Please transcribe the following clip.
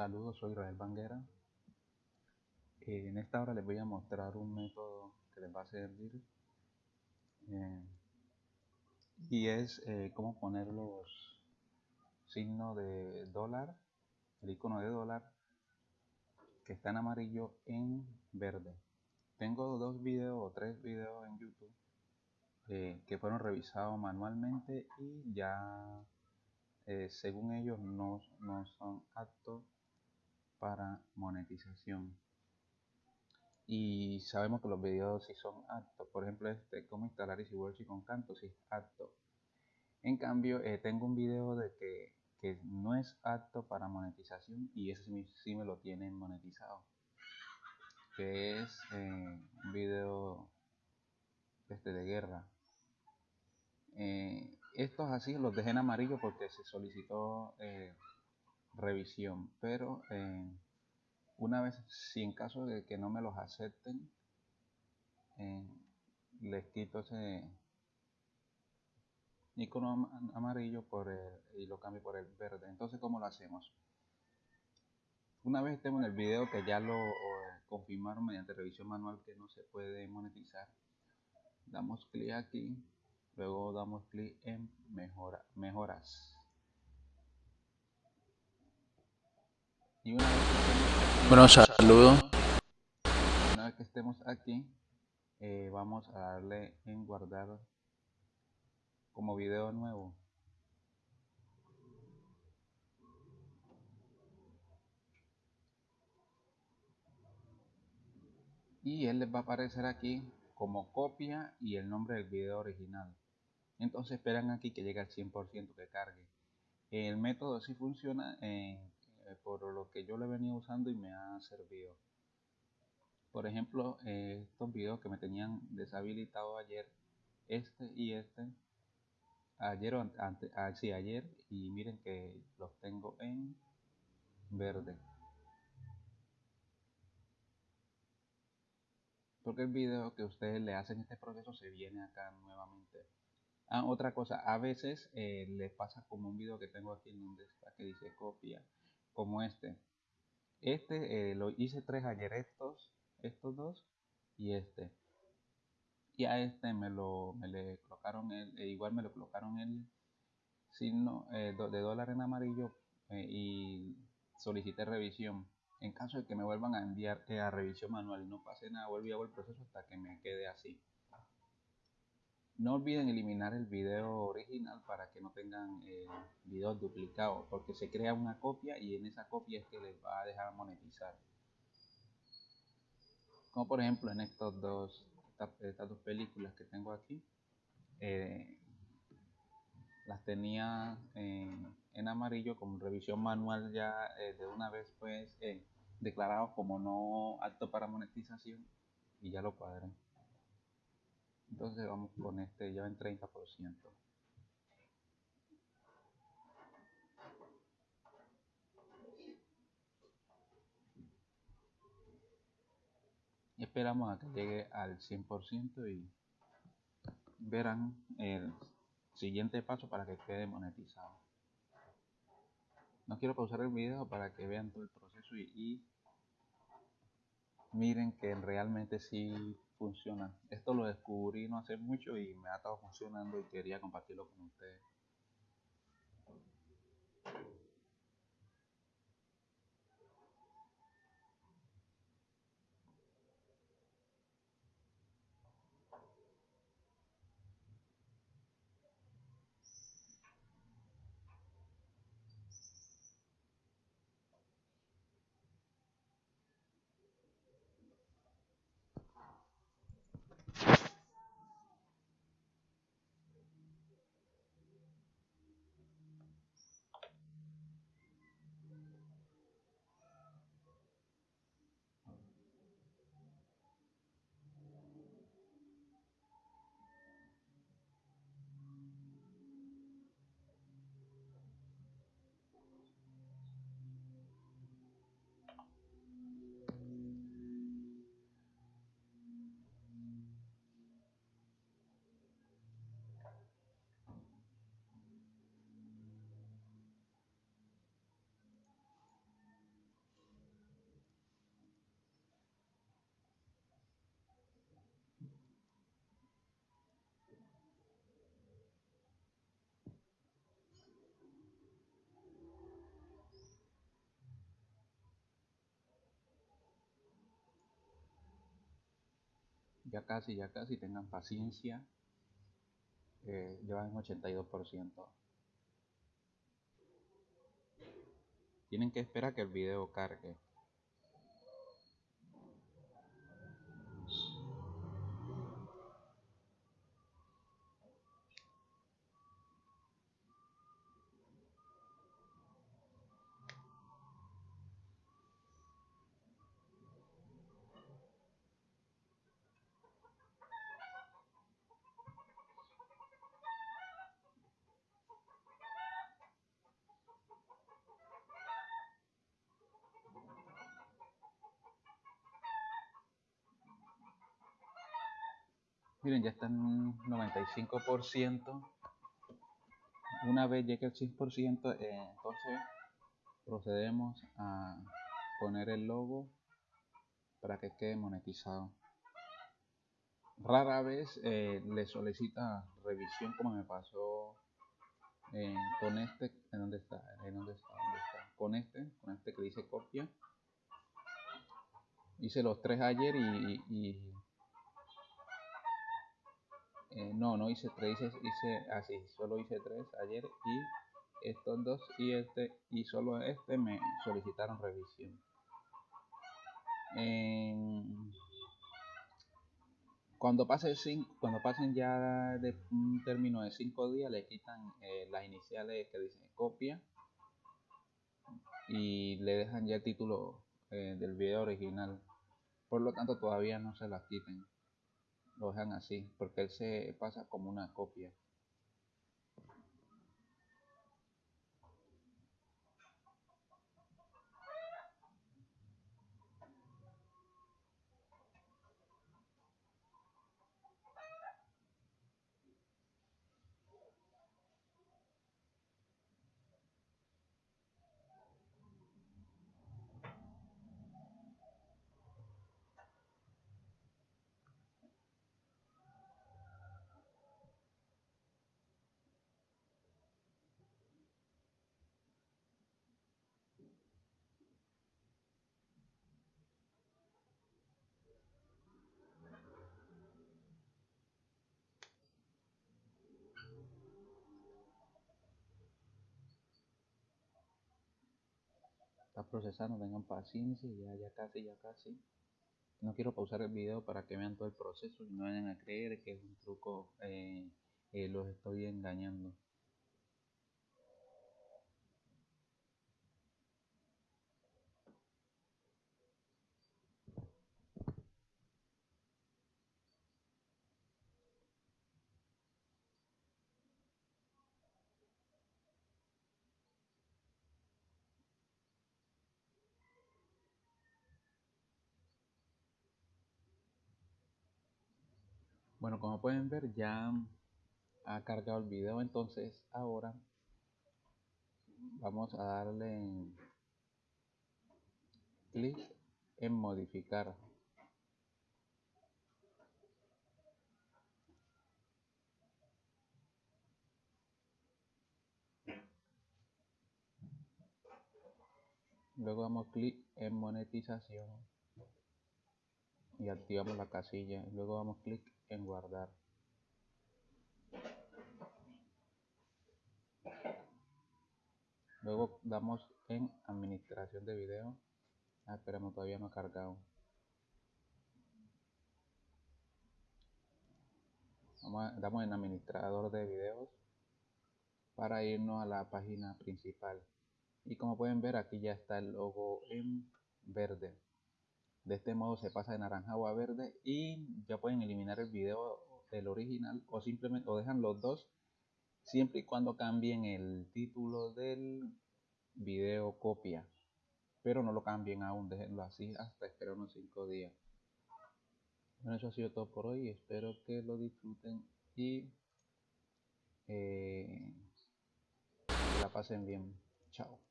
Saludos, soy Israel Banguera. Eh, en esta hora les voy a mostrar un método que les va a servir eh, y es eh, cómo poner los signos de dólar, el icono de dólar que está en amarillo en verde. Tengo dos videos o tres videos en YouTube que fueron revisados manualmente y ya según ellos no, no son aptos para monetización. Y sabemos que los videos sí son aptos. Por ejemplo este cómo instalar EasyWorks con Canto si es apto. En cambio eh, tengo un video de que, que, no es apto para monetización y ese sí, me lo tienen monetizado. Que es eh, un video este de guerra. Eh, estos así los dejé en amarillo porque se solicitó revisión, pero eh, una vez, si en caso de que no me los acepten, eh, les quito ese icono amarillo por y lo cambio por el verde. Entonces, ¿cómo lo hacemos? Una vez estemos en el video que ya lo confirmaron mediante revisión manual que no se puede monetizar, damos clic aquí, luego damos clic en mejora, mejoras. Bueno, saludos. Una vez que estemos aquí, eh, vamos a darle en guardar como video nuevo. Y él les va a aparecer aquí como copia y el nombre del video original. Entonces esperan aquí que llegue al 100% que cargue. El método sí funciona en eh, por lo que yo le venía usando y me ha servido. Por ejemplo, eh, estos videos que me tenían deshabilitado ayer, este y este, ayer o antes, ah, sí, ayer, y miren que los tengo en verde. Porque el video que ustedes le hacen este proceso se viene acá nuevamente. Ah, otra cosa, a veces eh, les pasa como un video que tengo aquí en donde está que dice copia como este. Este eh, lo hice tres ayer, estos, estos dos y este. Y a este me lo me le colocaron el, e igual me lo colocaron el signo eh, de dólar en amarillo eh, y solicité revisión. En caso de que me vuelvan a enviar a revisión manual y no pase nada, vuelvo hago el proceso hasta que me quede así. No olviden eliminar el video original para que no tengan eh, videos duplicados, porque se crea una copia y en esa copia es que les va a dejar monetizar. Como por ejemplo en estos dos, estas, dos películas que tengo aquí, eh, las tenía en amarillo como revisión manual ya eh, de una vez pues declarado como no apto para monetización y ya lo cuadré entonces vamos con este ya en 30% esperamos a que llegue al 100% y verán el siguiente paso para que quede monetizado. No quiero pausar el video para que vean todo el proceso y miren que realmente sí funciona. Esto lo descubrí no hace mucho y me ha estado funcionando y quería compartirlo con ustedes. Ya casi, ya casi, tengan paciencia. Eh, llevan 82%. Tienen que esperar que el video cargue. Miren, ya están 95%. Una vez llegue el 100%, eh, entonces procedemos a poner el logo para que quede monetizado. Rara vez eh, le solicita revisión como me pasó eh, con este, ¿en dónde está? ¿En dónde está? ¿Dónde está? Con este, con este que dice copia. Hice los tres ayer y, y eh, no, no hice tres, hice, así, ah, solo hice tres ayer y estos dos y este y solo este me solicitaron revisión. cuando pase cinco, cuando pasen ya de un término de cinco días le quitan eh, las iniciales que dicen copia y le dejan ya el título eh, del video original. Por lo tanto todavía no se las quiten lo dejan así, porque él se pasa como una copia. Procesando, tengan paciencia, ya, ya casi, ya casi. No quiero pausar el video para que vean todo el proceso y no vayan a creer que es un truco, eh, eh, los estoy engañando. Bueno, como pueden ver ya ha cargado el video, entonces ahora vamos a darle clic en modificar. Luego damos clic en monetización y activamos la casilla. Luego damos clic en guardar. Luego damos en administración de video. Ah, esperamos, todavía no ha cargado. damos en administrador de videos para irnos a la página principal. Y como pueden ver aquí ya está el logo en verde. De este modo se pasa de naranjado a verde y ya pueden eliminar el video del original o simplemente o dejan los dos siempre y cuando cambien el título del video copia. Pero no lo cambien aún, déjenlo así hasta esperar unos 5 días. Bueno, eso ha sido todo por hoy. Espero que lo disfruten y eh, la pasen bien. Chao.